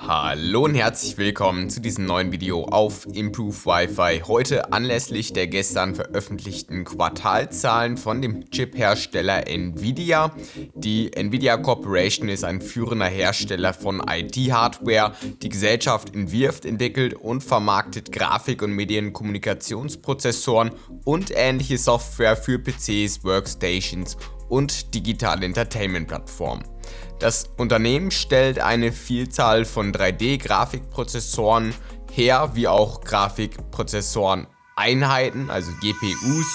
Hallo und herzlich willkommen zu diesem neuen Video auf Improve Wi-Fi. Heute anlässlich der gestern veröffentlichten Quartalzahlen von dem Chip-Hersteller Nvidia. Die Nvidia Corporation ist ein führender Hersteller von IT-Hardware. Die Gesellschaft entwirft, entwickelt und vermarktet Grafik- und Medienkommunikationsprozessoren und ähnliche Software für PCs, Workstations und digitale Entertainment-Plattformen. Das Unternehmen stellt eine Vielzahl von 3D-Grafikprozessoren her, wie auch Grafikprozessoren-Einheiten, also GPUs,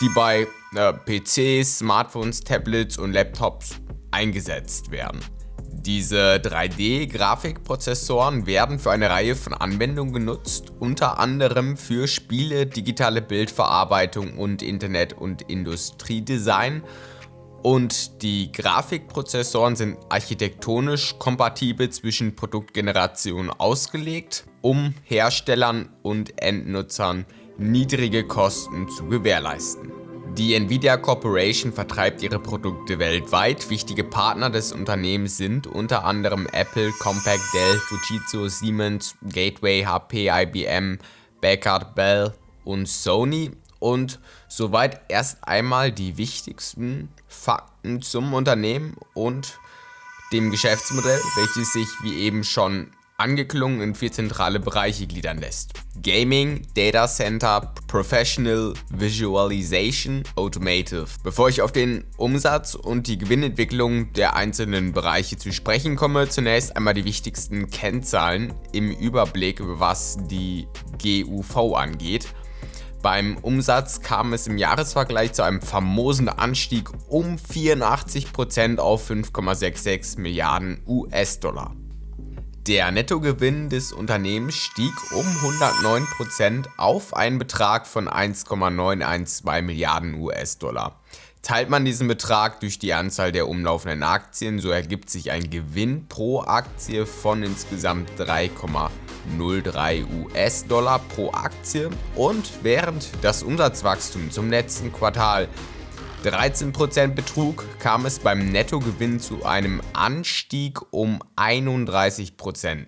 die bei äh, PCs, Smartphones, Tablets und Laptops eingesetzt werden. Diese 3D-Grafikprozessoren werden für eine Reihe von Anwendungen genutzt, unter anderem für Spiele, digitale Bildverarbeitung und Internet- und Industriedesign und die Grafikprozessoren sind architektonisch kompatibel zwischen Produktgenerationen ausgelegt, um Herstellern und Endnutzern niedrige Kosten zu gewährleisten. Die Nvidia Corporation vertreibt ihre Produkte weltweit. Wichtige Partner des Unternehmens sind unter anderem Apple, Compaq, Dell, Fujitsu, Siemens, Gateway, HP, IBM, Packard, Bell und Sony. Und soweit erst einmal die wichtigsten Fakten zum Unternehmen und dem Geschäftsmodell, welches sich wie eben schon angeklungen in vier zentrale Bereiche gliedern lässt. Gaming, Data Center, Professional, Visualization, Automotive. Bevor ich auf den Umsatz und die Gewinnentwicklung der einzelnen Bereiche zu sprechen komme, zunächst einmal die wichtigsten Kennzahlen im Überblick, was die GUV angeht. Beim Umsatz kam es im Jahresvergleich zu einem famosen Anstieg um 84% auf 5,66 Milliarden US-Dollar. Der Nettogewinn des Unternehmens stieg um 109% auf einen Betrag von 1,912 Milliarden US-Dollar. Teilt man diesen Betrag durch die Anzahl der umlaufenden Aktien, so ergibt sich ein Gewinn pro Aktie von insgesamt 3,03 US-Dollar pro Aktie und während das Umsatzwachstum zum letzten Quartal 13% betrug, kam es beim Nettogewinn zu einem Anstieg um 31%.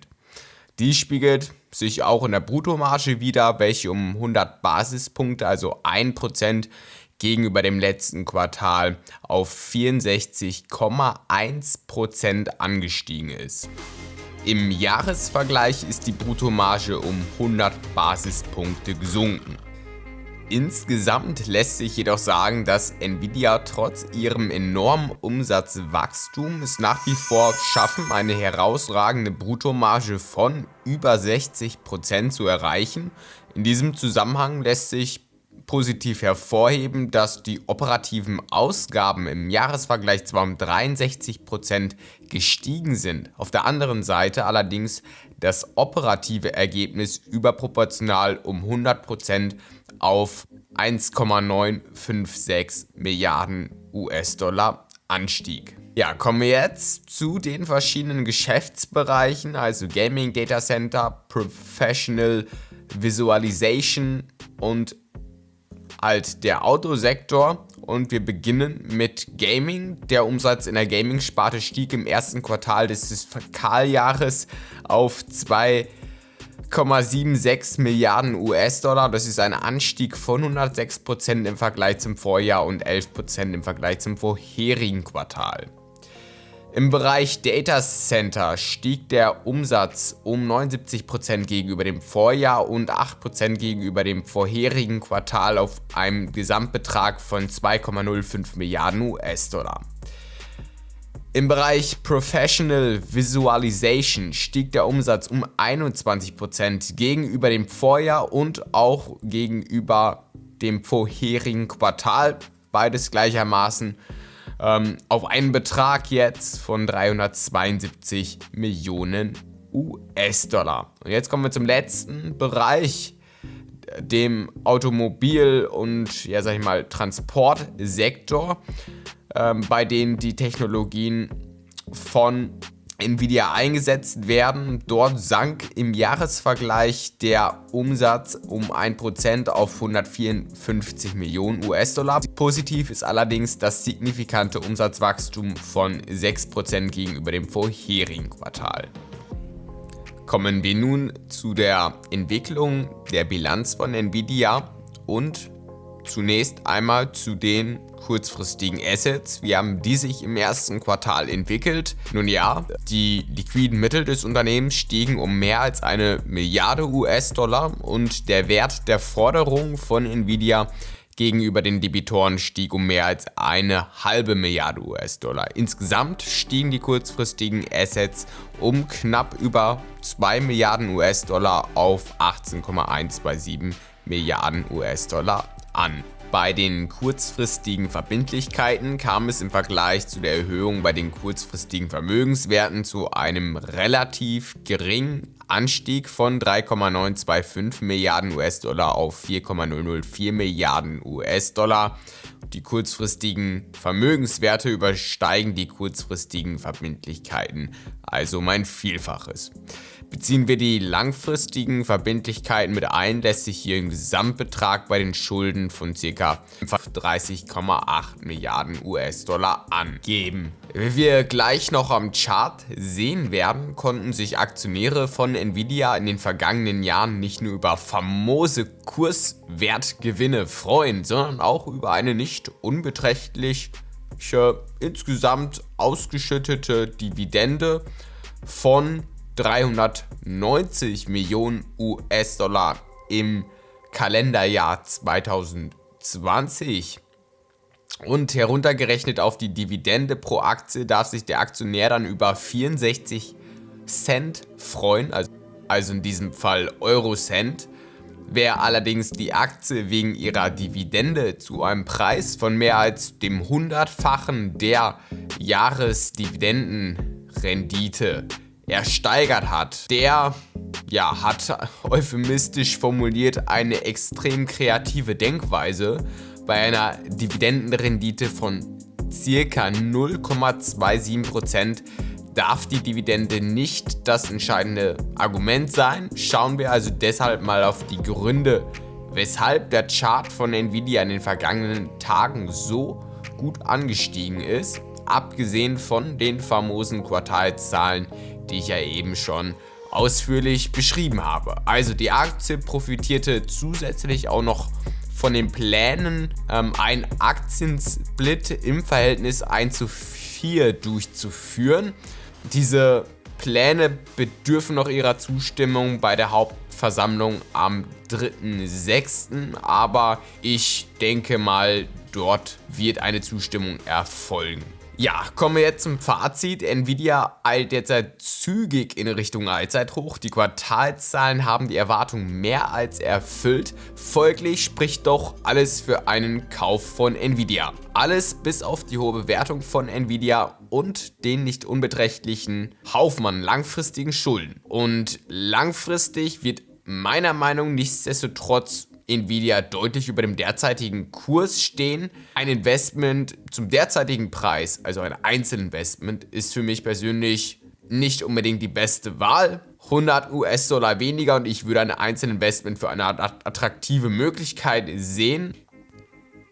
Dies spiegelt sich auch in der Bruttomarge wieder, welche um 100 Basispunkte, also 1%, gegenüber dem letzten Quartal auf 64,1% angestiegen ist. Im Jahresvergleich ist die Bruttomarge um 100 Basispunkte gesunken. Insgesamt lässt sich jedoch sagen, dass Nvidia trotz ihrem enormen Umsatzwachstum es nach wie vor schaffen, eine herausragende Bruttomarge von über 60% zu erreichen. In diesem Zusammenhang lässt sich positiv hervorheben, dass die operativen Ausgaben im Jahresvergleich zwar um 63% gestiegen sind, auf der anderen Seite allerdings das operative Ergebnis überproportional um 100% auf 1,956 Milliarden US-Dollar anstieg. Ja, kommen wir jetzt zu den verschiedenen Geschäftsbereichen, also Gaming Data Center, Professional Visualization und halt der Autosektor und wir beginnen mit Gaming. Der Umsatz in der Gaming-Sparte stieg im ersten Quartal des Fiskaljahres auf 2,76 Milliarden US-Dollar. Das ist ein Anstieg von 106% im Vergleich zum Vorjahr und 11% im Vergleich zum vorherigen Quartal. Im Bereich Data Center stieg der Umsatz um 79% gegenüber dem Vorjahr und 8% gegenüber dem vorherigen Quartal auf einem Gesamtbetrag von 2,05 Milliarden US-Dollar. Im Bereich Professional Visualization stieg der Umsatz um 21% gegenüber dem Vorjahr und auch gegenüber dem vorherigen Quartal, beides gleichermaßen ähm, auf einen Betrag jetzt von 372 Millionen US-Dollar. Und jetzt kommen wir zum letzten Bereich, dem Automobil- und, ja sag ich mal, Transportsektor, ähm, bei dem die Technologien von Nvidia eingesetzt werden. Dort sank im Jahresvergleich der Umsatz um 1% auf 154 Millionen US-Dollar. Positiv ist allerdings das signifikante Umsatzwachstum von 6% gegenüber dem vorherigen Quartal. Kommen wir nun zu der Entwicklung der Bilanz von Nvidia und zunächst einmal zu den kurzfristigen Assets. Wie haben die sich im ersten Quartal entwickelt? Nun ja, die liquiden Mittel des Unternehmens stiegen um mehr als eine Milliarde US-Dollar und der Wert der Forderung von Nvidia gegenüber den Debitoren stieg um mehr als eine halbe Milliarde US-Dollar. Insgesamt stiegen die kurzfristigen Assets um knapp über 2 Milliarden US-Dollar auf 18,127 Milliarden US-Dollar an. Bei den kurzfristigen Verbindlichkeiten kam es im Vergleich zu der Erhöhung bei den kurzfristigen Vermögenswerten zu einem relativ geringen Anstieg von 3,925 Milliarden US-Dollar auf 4,004 Milliarden US-Dollar. Die kurzfristigen Vermögenswerte übersteigen die kurzfristigen Verbindlichkeiten, also mein Vielfaches. Beziehen wir die langfristigen Verbindlichkeiten mit ein, lässt sich hier im Gesamtbetrag bei den Schulden von ca. 30,8 Milliarden US-Dollar angeben. Wie wir gleich noch am Chart sehen werden, konnten sich Aktionäre von Nvidia in den vergangenen Jahren nicht nur über famose Kurswertgewinne freuen, sondern auch über eine nicht unbeträchtliche insgesamt ausgeschüttete Dividende von 390 Millionen US-Dollar im Kalenderjahr 2020. Und heruntergerechnet auf die Dividende pro Aktie darf sich der Aktionär dann über 64 Cent freuen, also, in diesem Fall Euro-Cent. Wer allerdings die Aktie wegen ihrer Dividende zu einem Preis von mehr als dem hundertfachen der Jahresdividendenrendite ersteigert hat, der ja, hat euphemistisch formuliert eine extrem kreative Denkweise bei einer Dividendenrendite von circa 0,27% darf die Dividende nicht das entscheidende Argument sein. Schauen wir also deshalb mal auf die Gründe, weshalb der Chart von Nvidia in den vergangenen Tagen so gut angestiegen ist, abgesehen von den famosen Quartalzahlen, die ich ja eben schon ausführlich beschrieben habe. Also die Aktie profitierte zusätzlich auch noch von den Plänen, ähm, einen Aktiensplit im Verhältnis 1 zu 4 durchzuführen. Diese Pläne bedürfen noch ihrer Zustimmung bei der Hauptversammlung am 3.6., aber ich denke mal, dort wird eine Zustimmung erfolgen. Ja, kommen wir jetzt zum Fazit. Nvidia eilt derzeit zügig in Richtung Allzeithoch. Die Quartalzahlen haben die Erwartungen mehr als erfüllt. Folglich spricht doch alles für einen Kauf von Nvidia. Alles bis auf die hohe Bewertung von Nvidia und den nicht unbeträchtlichen Haufen an langfristigen Schulden. Und langfristig wird meiner Meinung nichtsdestotrotz Nvidia deutlich über dem derzeitigen Kurs stehen. Ein Investment zum derzeitigen Preis, also ein Einzelinvestment, ist für mich persönlich nicht unbedingt die beste Wahl. 100 US-Dollar weniger und ich würde ein Einzelinvestment für eine attraktive Möglichkeit sehen.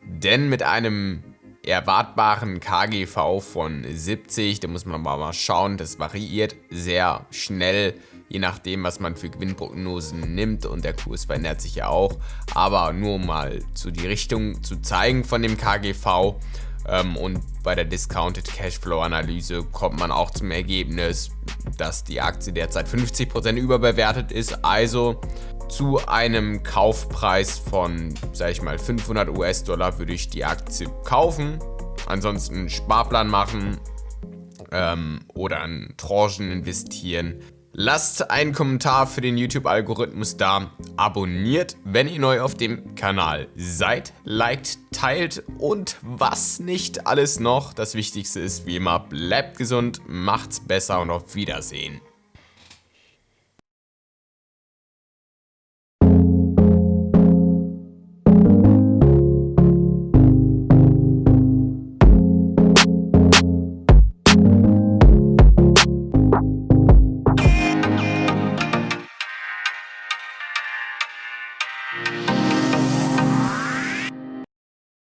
Denn mit einem erwartbaren KGV von 70, da muss man mal schauen, das variiert sehr schnell je nachdem, was man für Gewinnprognosen nimmt und der Kurs verändert sich ja auch. Aber nur mal zu die Richtung zu zeigen von dem KGV ähm, und bei der Discounted Cashflow Analyse kommt man auch zum Ergebnis, dass die Aktie derzeit 50% überbewertet ist. Also zu einem Kaufpreis von, sag ich mal, 500 US-Dollar würde ich die Aktie kaufen. Ansonsten Sparplan machen ähm, oder in Tranchen investieren. Lasst einen Kommentar für den YouTube-Algorithmus da, abonniert, wenn ihr neu auf dem Kanal seid, liked, teilt und was nicht alles noch. Das Wichtigste ist wie immer, bleibt gesund, macht's besser und auf Wiedersehen.